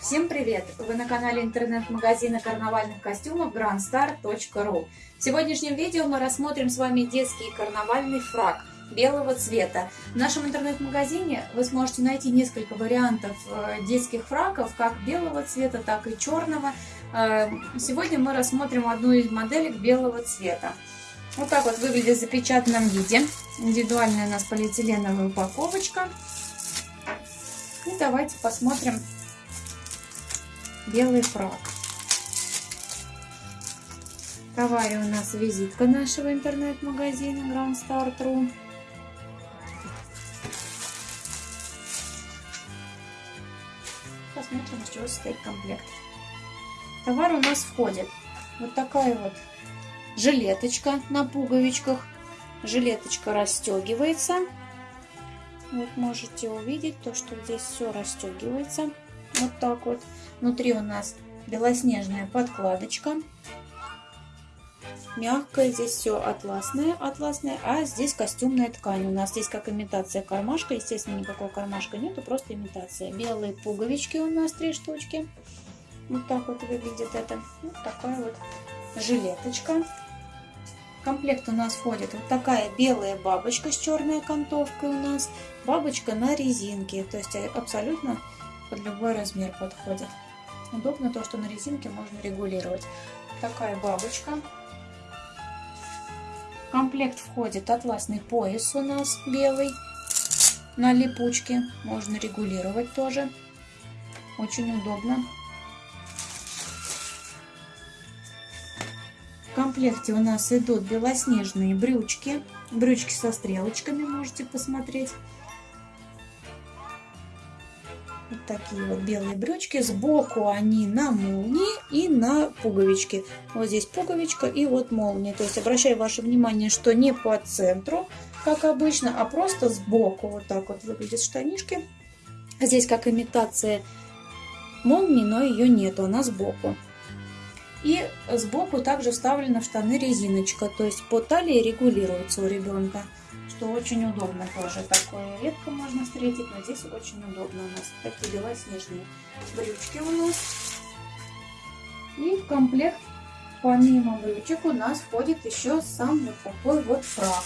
Всем привет! Вы на канале интернет-магазина карнавальных костюмов grandstar.ru В сегодняшнем видео мы рассмотрим с вами детский карнавальный фраг белого цвета. В нашем интернет-магазине вы сможете найти несколько вариантов э, детских фраков, как белого цвета, так и черного. Э, сегодня мы рассмотрим одну из моделек белого цвета. Вот так вот выглядит в запечатанном виде. Индивидуальная у нас полиэтиленовая упаковочка. И давайте посмотрим белый фраг. Товаре у нас визитка нашего интернет-магазина Grand Start.ru. Посмотрим, из чего состоит комплект. Товар у нас входит вот такая вот жилеточка на пуговичках. Жилеточка расстегивается. Вот можете увидеть то, что здесь все расстегивается. Вот так вот. Внутри у нас белоснежная подкладочка. Мягкая, здесь все атласное, атласное, а здесь костюмная ткань. У нас здесь как имитация кармашка, естественно, никакого кармашка нету, просто имитация. Белые пуговички у нас три штучки. Вот так вот выглядит это. Вот такая вот жилеточка. В комплект у нас входит вот такая белая бабочка с черной окантовкой у нас. Бабочка на резинке, то есть абсолютно под любой размер подходит. Удобно то, что на резинке можно регулировать. Такая бабочка. В комплект входит атласный пояс у нас белый на липучке. Можно регулировать тоже. Очень удобно. В комплекте у нас идут белоснежные брючки. Брючки со стрелочками можете посмотреть. Вот такие вот белые брючки. Сбоку они на молнии и на пуговички. Вот здесь пуговичка и вот молния. То есть обращаю ваше внимание, что не по центру, как обычно, а просто сбоку. Вот так вот выглядят штанишки. Здесь как имитация молнии, но ее нету, она сбоку. И сбоку также вставлена в штаны резиночка, то есть по талии регулируется у ребенка что очень удобно тоже. Такое редко можно встретить, но здесь очень удобно у нас. Такие белоснежные брючки у нас. И в комплект, помимо брючек, у нас входит еще сам вот такой вот фраг.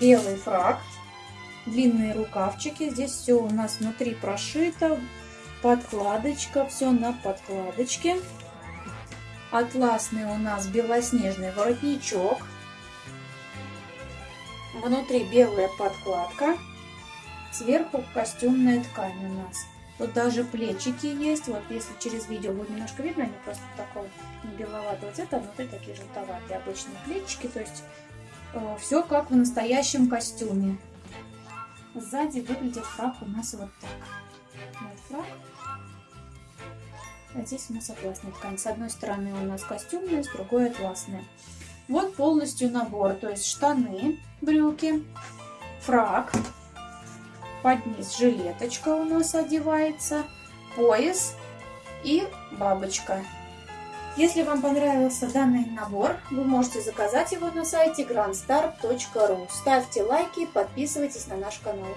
Белый фраг, длинные рукавчики. Здесь все у нас внутри прошито. Подкладочка, все на подкладочке. Атласный у нас белоснежный воротничок Внутри белая подкладка, сверху костюмная ткань у нас. Тут даже плечики есть. Вот если через видео будет немножко видно, они просто такого не беловатого цвета, а внутри такие желтоватые обычные плечики. То есть э, все как в настоящем костюме. Сзади выглядит фраг у нас вот так. Вот фраг. А здесь у нас атласная ткань. С одной стороны у нас костюмная, с другой атласная. Вот полностью набор, то есть штаны, брюки, фрак, под низ жилеточка у нас одевается, пояс и бабочка. Если вам понравился данный набор, вы можете заказать его на сайте grandstar.ru. Ставьте лайки, подписывайтесь на наш канал.